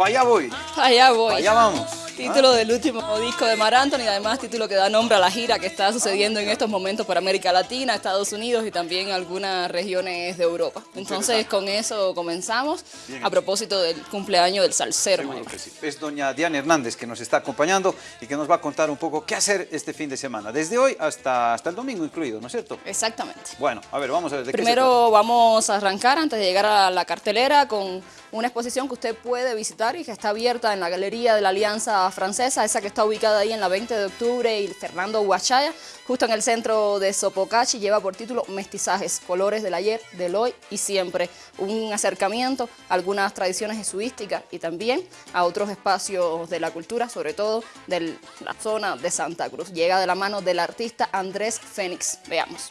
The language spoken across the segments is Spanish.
para allá voy. Allá voy. Allá vamos. Título del último disco de Mar Anthony y además título que da nombre a la gira que está sucediendo en estos momentos por América Latina, Estados Unidos y también algunas regiones de Europa. Entonces con eso comenzamos a propósito del cumpleaños del salsero. Sí. Es doña Diana Hernández que nos está acompañando y que nos va a contar un poco qué hacer este fin de semana, desde hoy hasta, hasta el domingo incluido, ¿no es cierto? Exactamente. Bueno, a ver, vamos a ver de qué se Primero vamos a arrancar antes de llegar a la cartelera con una exposición que usted puede visitar y que está abierta en la Galería de la Alianza Francesa, esa que está ubicada ahí en la 20 de octubre y Fernando Huachaya, justo en el centro de Sopocachi, lleva por título Mestizajes, colores del ayer, del hoy y siempre. Un acercamiento a algunas tradiciones jesuísticas y también a otros espacios de la cultura, sobre todo de la zona de Santa Cruz. Llega de la mano del artista Andrés Fénix. Veamos.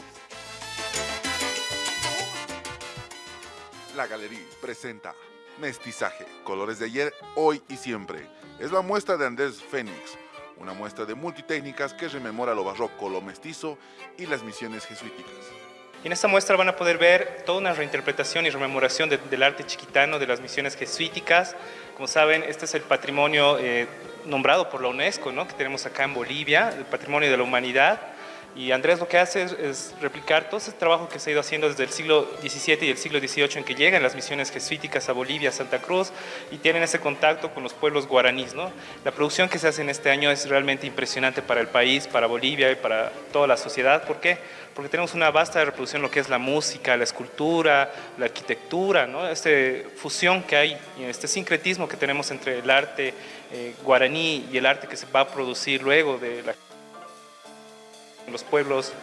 La Galería presenta Mestizaje, colores de ayer, hoy y siempre. Es la muestra de Andrés Fénix, una muestra de multitécnicas que rememora lo barroco, lo mestizo y las misiones jesuíticas. En esta muestra van a poder ver toda una reinterpretación y rememoración de- del arte chiquitano, de las misiones jesuíticas. Como saben, este es el patrimonio eh, nombrado por la UNESCO, ¿no? que tenemos acá en Bolivia, el patrimonio de la humanidad. Y Andrés lo que hace es, es replicar todo ese trabajo que se ha ido haciendo desde el siglo XVII y el siglo XVIII en que llegan las misiones jesuíticas a Bolivia, a Santa Cruz, y tienen ese contacto con los pueblos guaraníes. ¿no? La producción que se hace en este año es realmente impresionante para el país, para Bolivia y para toda la sociedad. ¿Por qué? Porque tenemos una vasta reproducción lo que es la música, la escultura, la arquitectura, ¿no? esta fusión que hay, este sincretismo que tenemos entre el arte eh, guaraní y el arte que se va a producir luego de la los pueblos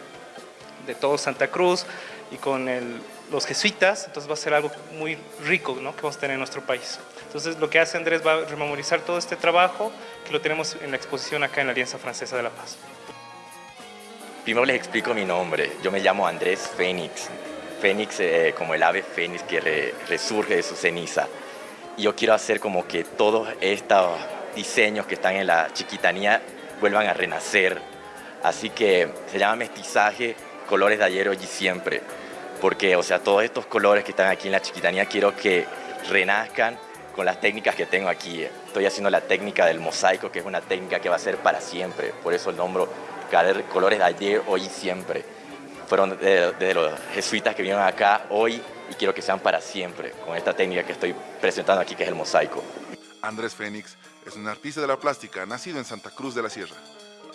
de todo Santa Cruz y con el- los jesuitas, entonces va a ser algo muy rico ¿no? que vamos a tener en nuestro país. Entonces lo que hace Andrés va a rememorizar todo este trabajo que lo tenemos en la exposición acá en la Alianza Francesa de la Paz. Primero les explico mi nombre. Yo me llamo Andrés Fénix. Fénix eh, como el ave fénix que re- resurge de su ceniza. Yo quiero hacer como que todos estos diseños que están en la chiquitanía vuelvan a renacer. Así que se llama mestizaje, colores de ayer, hoy y siempre. Porque, o sea, todos estos colores que están aquí en la chiquitanía quiero que renazcan con las técnicas que tengo aquí. Estoy haciendo la técnica del mosaico, que es una técnica que va a ser para siempre. Por eso el nombre colores de ayer, hoy y siempre. Fueron de, de los jesuitas que vinieron acá hoy y quiero que sean para siempre, con esta técnica que estoy presentando aquí, que es el mosaico. Andrés Fénix es un artista de la plástica nacido en Santa Cruz de la Sierra.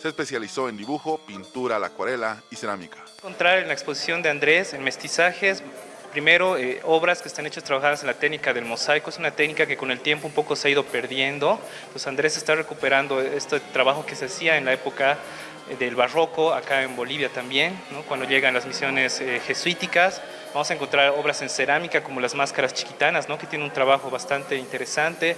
Se especializó en dibujo, pintura, la acuarela y cerámica. encontrar en la exposición de Andrés en mestizajes, primero eh, obras que están hechas trabajadas en la técnica del mosaico, es una técnica que con el tiempo un poco se ha ido perdiendo, pues Andrés está recuperando este trabajo que se hacía en la época eh, del barroco, acá en Bolivia también, ¿no? cuando llegan las misiones eh, jesuíticas, vamos a encontrar obras en cerámica como las máscaras chiquitanas, ¿no? que tienen un trabajo bastante interesante,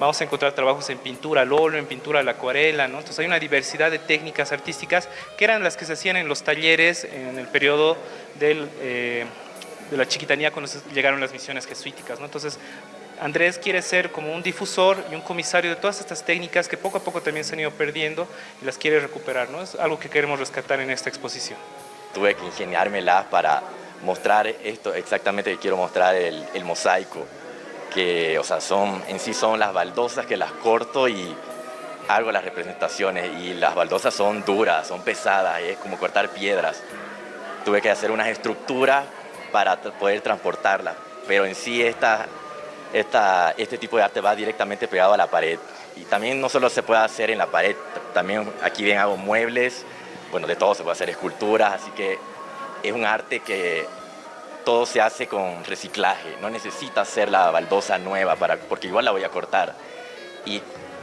vamos a encontrar trabajos en pintura al óleo, en pintura a la acuarela, ¿no? entonces hay una diversidad de técnicas artísticas que eran las que se hacían en los talleres en el periodo del, eh, de la chiquitanía cuando llegaron las misiones jesuíticas. ¿no? Entonces Andrés quiere ser como un difusor y un comisario de todas estas técnicas que poco a poco también se han ido perdiendo y las quiere recuperar. ¿no? Es algo que queremos rescatar en esta exposición. Tuve que ingeniármelas para mostrar esto exactamente quiero mostrar, el, el mosaico. Que, o sea, son, en sí son las baldosas que las corto y hago las representaciones. Y las baldosas son duras, son pesadas, es como cortar piedras. Tuve que hacer unas estructuras para poder transportarlas. Pero en sí esta, esta, este tipo de arte va directamente pegado a la pared. Y también no solo se puede hacer en la pared, también aquí bien hago muebles, bueno, de todo se puede hacer esculturas, así que es un arte que todo se hace con reciclaje, no necesita hacer la baldosa nueva, para, porque igual la voy a cortar. Y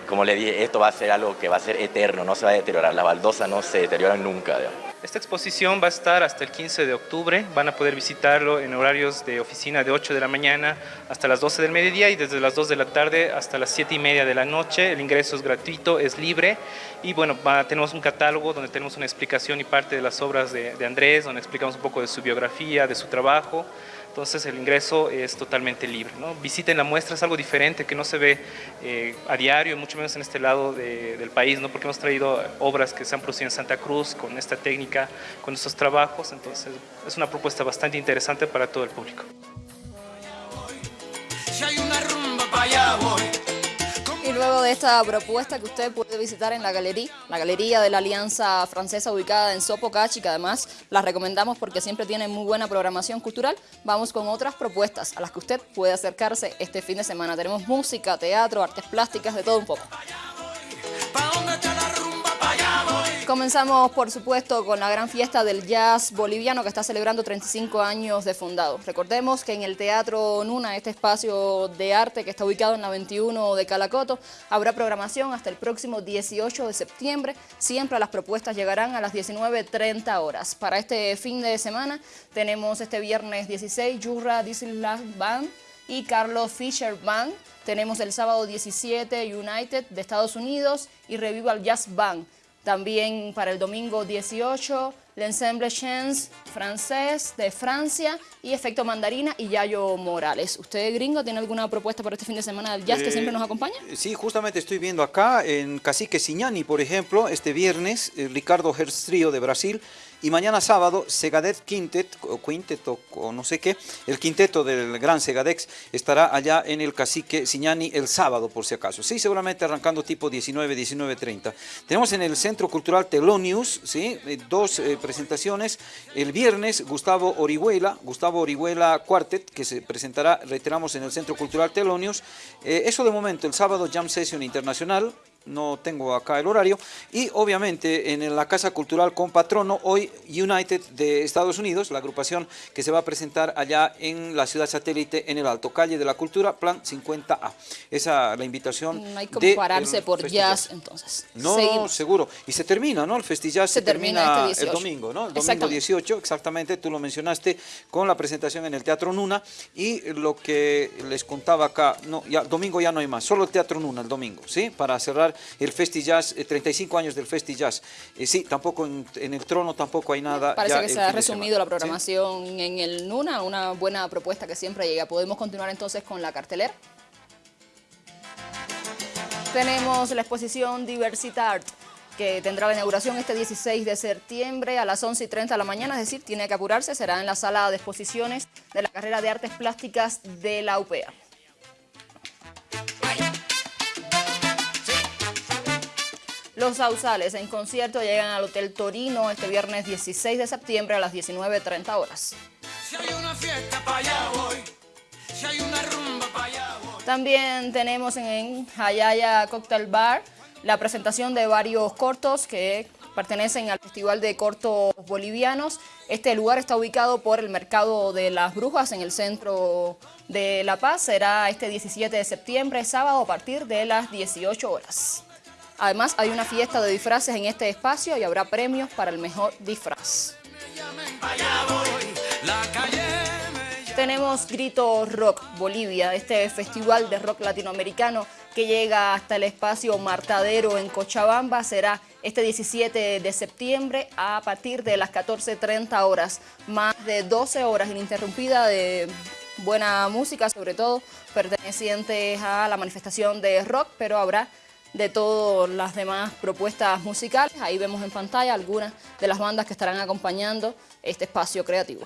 como le dije, esto va a ser algo que va a ser eterno, no se va a deteriorar, las baldosas no se deterioran nunca. Esta exposición va a estar hasta el 15 de octubre, van a poder visitarlo en horarios de oficina de 8 de la mañana hasta las 12 del mediodía y desde las 2 de la tarde hasta las 7 y media de la noche. El ingreso es gratuito, es libre y bueno, va- tenemos un catálogo donde tenemos una explicación y parte de las obras de, de Andrés, donde explicamos un poco de su biografía, de su trabajo. Entonces el ingreso es totalmente libre. ¿no? Visiten la muestra, es algo diferente que no se ve eh, a diario, mucho menos en este lado de- del país, ¿no? porque hemos traído obras que se han producido en Santa Cruz con esta técnica, con estos trabajos. Entonces es una propuesta bastante interesante para todo el público. Si hay una rumba para allá voy, de esta propuesta que usted puede visitar en la galería, la galería de la Alianza Francesa ubicada en Sopocachi, que además la recomendamos porque siempre tiene muy buena programación cultural, vamos con otras propuestas a las que usted puede acercarse este fin de semana. Tenemos música, teatro, artes plásticas, de todo un poco. Comenzamos, por supuesto, con la gran fiesta del jazz boliviano que está celebrando 35 años de fundado. Recordemos que en el Teatro Nuna, este espacio de arte que está ubicado en la 21 de Calacoto, habrá programación hasta el próximo 18 de septiembre. Siempre las propuestas llegarán a las 19.30 horas. Para este fin de semana tenemos este viernes 16 Jurra Disneyland Band y Carlos Fisher Band. Tenemos el sábado 17 United de Estados Unidos y Revival Jazz Band. También para el domingo 18, l'Ensemble Chance francés de Francia y Efecto Mandarina y Yayo Morales. ¿Usted, gringo, tiene alguna propuesta para este fin de semana del jazz que siempre nos acompaña? Eh, sí, justamente estoy viendo acá en Cacique Siñani, por ejemplo, este viernes, eh, Ricardo Herstrio de Brasil y mañana sábado, Segadet Quintet, o Quinteto, o no sé qué, el quinteto del gran Segadex estará allá en el Cacique Siñani el sábado, por si acaso. Sí, seguramente arrancando tipo 19, 19.30. Tenemos en el Centro Cultural Telonius, ¿sí? Eh, dos eh, presentaciones. El viernes, Gustavo Orihuela, Gustavo Orihuela Quartet, que se presentará, reiteramos, en el Centro Cultural Telonius. Eh, eso de momento, el sábado, Jam Session Internacional, no tengo acá el horario, y obviamente en la Casa Cultural con Patrono, hoy United de Estados Unidos, la agrupación que se va a presentar allá en la ciudad satélite en el Alto, Calle de la Cultura, Plan 50A. Esa la invitación No hay como pararse por jazz, entonces. No, seguro. Y se termina, ¿no? El Festijazz se, se, termina, este el domingo, ¿no? El domingo 18, exactamente, tú lo mencionaste, con la presentación en el Teatro Nuna, y lo que les contaba acá, no, ya, domingo ya no hay más, solo el Teatro Nuna el domingo, ¿sí? Para cerrar el Festi Jazz, 35 eh, años del Festi Jazz. Eh, sí, tampoco en, el trono tampoco hay nada. Parece que se ha resumido la programación en el NUNA, una buena propuesta que siempre llega. Podemos continuar entonces con la cartelera. Tenemos la exposición Diversitart que tendrá la inauguración este 16 de septiembre a las 11 y 30 de la mañana, es decir, tiene que apurarse, será en la sala de exposiciones de la carrera de Artes Plásticas de la UPEA. Los Sausales en concierto llegan al Hotel Torino este viernes 16 de septiembre a las 19.30 horas. También tenemos en Hayaya Cocktail Bar la presentación de varios cortos que pertenecen al Festival de Cortos Bolivianos. Este lugar está ubicado por el Mercado de las Brujas en el centro de La Paz. Será este 17 de septiembre, sábado, a partir de las 18 horas. Además, hay una fiesta de disfraces en este espacio y habrá premios para el mejor disfraz. Tenemos Grito Rock Bolivia, este festival de rock latinoamericano que llega hasta el espacio Martadero en Cochabamba. Será este 17 de septiembre a partir de las 14.30 horas. Más de 12 horas ininterrumpida de buena música, sobre todo pertenecientes a la manifestación de rock, pero habrá de todas las demás propuestas musicales. Ahí vemos en pantalla algunas de las bandas que estarán acompañando este espacio creativo.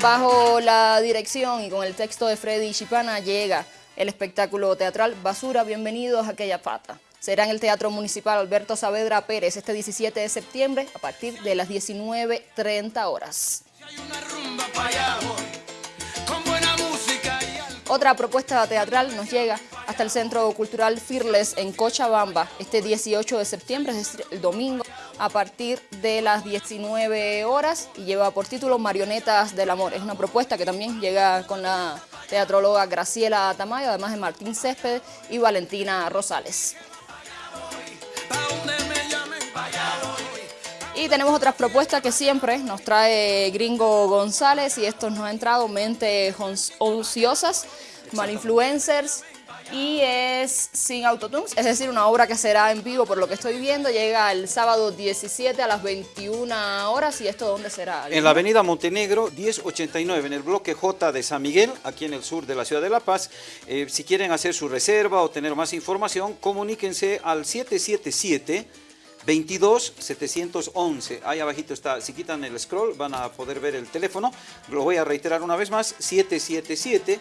Bajo la dirección y con el texto de Freddy Chipana llega el espectáculo teatral Basura, bienvenidos a aquella pata. Será en el Teatro Municipal Alberto Saavedra Pérez este 17 de septiembre a partir de las 19.30 horas. Otra propuesta teatral nos llega hasta el Centro Cultural Fearless en Cochabamba este 18 de septiembre, es decir, el domingo, a partir de las 19 horas y lleva por título Marionetas del Amor. Es una propuesta que también llega con la teatróloga Graciela Tamayo, además de Martín Césped y Valentina Rosales. Y tenemos otras propuestas que siempre nos trae Gringo González y esto nos ha entrado mentes ociosas, malinfluencers y es sin autotunes, es decir, una obra que será en vivo por lo que estoy viendo, llega el sábado 17 a las 21 horas y esto ¿dónde será? En la avenida Montenegro 1089, en el bloque J de San Miguel, aquí en el sur de la ciudad de La Paz. Eh, si quieren hacer su reserva o tener más información, comuníquense al 777 22 711. Ahí abajito está, si quitan el scroll van a poder ver el teléfono. Lo voy a reiterar una vez más, 777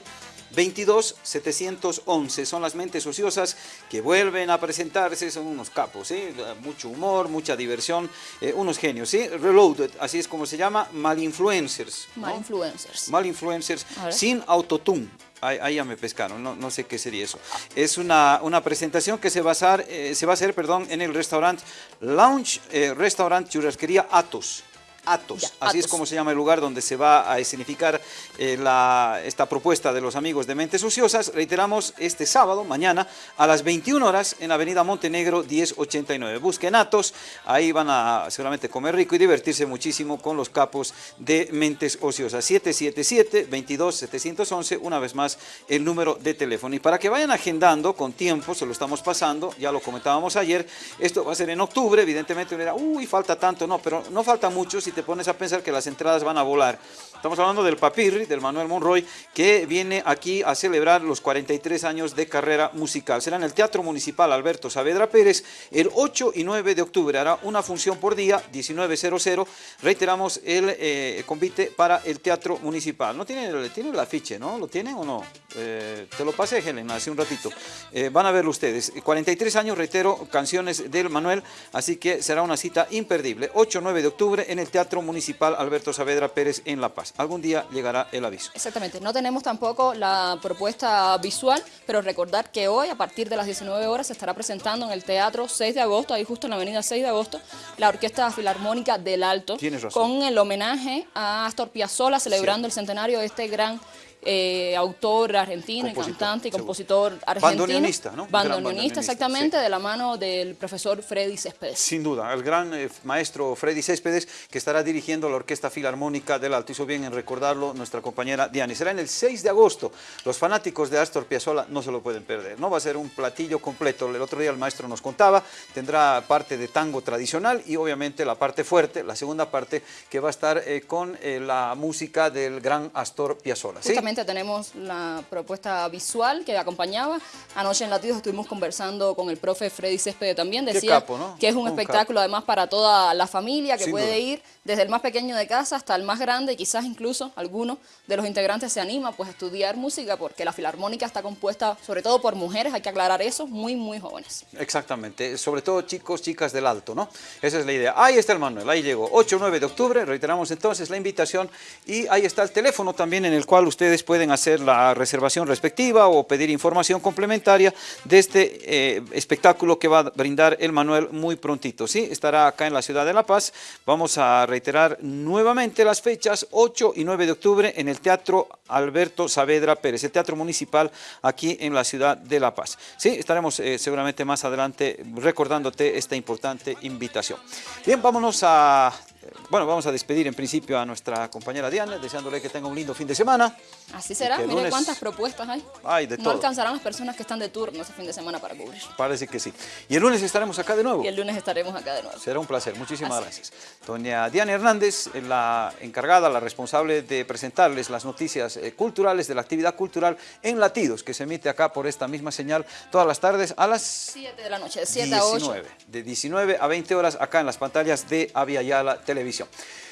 22 711. Son las mentes ociosas que vuelven a presentarse, son unos capos, ¿sí? mucho humor, mucha diversión, eh, unos genios. ¿sí? Reloaded, así es como se llama, malinfluencers. ¿no? Malinfluencers. Malinfluencers A ver. sin autotune. Ahí, ahí ya me pescaron, no, no sé qué sería eso. Es una, una presentación que se va a hacer, eh, se va a perdón, en el restaurante Lounge eh, Restaurant Churrasquería Atos. Atos, Ya, así es como se llama el lugar donde se va a escenificar eh, la- esta propuesta de los amigos de Mentes Ociosas. Reiteramos, este sábado, mañana, a las 21 horas, en Avenida Montenegro 1089. Busquen Atos, ahí van a seguramente comer rico y divertirse muchísimo con los capos de Mentes Ociosas. 777-22-711, una vez más, el número de teléfono. Y para que vayan agendando con tiempo, se lo estamos pasando, ya lo comentábamos ayer, esto va a ser en octubre, evidentemente uno dirá, uy, falta tanto, no, pero no falta mucho si te pones a pensar que las entradas van a volar. Estamos hablando del Papirri, del Manuel Monroy, que viene aquí a celebrar los 43 años de carrera musical. Será en el Teatro Municipal Alberto Saavedra Pérez el 8 y 9 de octubre. Hará una función por día, 19.00. Reiteramos el eh, convite para el Teatro Municipal. No tiene, tiene el afiche, ¿no? ¿Lo tienen o no? Eh, te lo pasé, Helen, hace un ratito. Eh, van a verlo ustedes. 43 años, reitero, canciones del Manuel, así que será una cita imperdible. 8-9 de octubre en el Teatro Municipal Alberto Saavedra Pérez en La Paz. Algún día llegará el aviso. Exactamente, no tenemos tampoco la propuesta visual, pero recordar que hoy a partir de las 19 horas se estará presentando en el Teatro 6 de agosto, ahí justo en la avenida 6 de agosto, la Orquesta Filarmónica del Alto, con el homenaje a Astor Piazzolla celebrando el centenario de este gran eh, autor argentino y cantante y seguro. compositor argentino. Bandoneonista, ¿no? Bandoneonista, exactamente, sí. de la mano del profesor Freddy Céspedes. Sin duda, el gran eh, maestro Freddy Céspedes, que estará dirigiendo la Orquesta Filarmónica del Alto. Hizo bien en recordarlo nuestra compañera Diana. Será en el 6 de agosto. Los fanáticos de Astor Piazzolla no se lo pueden perder. No va a ser un platillo completo. El otro día el maestro nos contaba, tendrá parte de tango tradicional y obviamente la parte fuerte, la segunda parte, que va a estar eh, con la música del gran Astor Piazzolla. ¿sí? Justamente tenemos la propuesta visual que acompañaba. Anoche en Latidos estuvimos conversando con el profe Freddy Céspedes también. Qué Decía capo, ¿no? que es un, Un espectáculo además para toda la familia que Sin puede duda. ir desde el más pequeño de casa hasta el más grande y quizás incluso alguno de los integrantes se anima pues a estudiar música porque la filarmónica está compuesta sobre todo por mujeres, hay que aclarar eso, muy muy jóvenes. Exactamente, sobre todo chicos, chicas del alto, ¿no? Esa es la idea. Ahí está el Manuel, ahí llegó. 8-9 de octubre, reiteramos entonces la invitación y ahí está el teléfono también en el cual ustedes pueden hacer la reservación respectiva o pedir información complementaria de este eh, espectáculo que va a brindar el Manuel muy prontito, ¿sí? Estará acá en la ciudad de La Paz. Vamos a reiterar nuevamente las fechas, 8 y 9 de octubre en el Teatro Alberto Saavedra Pérez, el Teatro Municipal aquí en la ciudad de La Paz. Sí, estaremos eh, seguramente más adelante recordándote esta importante invitación. Bien, vámonos a... Bueno, vamos a despedir en principio a nuestra compañera Diana, deseándole que tenga un lindo fin de semana. Así será, mire lunes- cuántas propuestas hay. Hay de no todo. alcanzarán las personas que están de turno ese fin de semana para cubrir. Parece que sí. Y el lunes estaremos acá de nuevo. Y el lunes estaremos acá de nuevo. Será un placer, muchísimas Así gracias. Doña Diana Hernández, eh, la encargada, la responsable de presentarles las noticias eh, culturales de la actividad cultural en Latidos, que se emite acá por esta misma señal todas las tardes a las 7 de la noche, de 7 a 8. 19, de 19 a 20 horas acá en las pantallas de Avia Yala Televisión.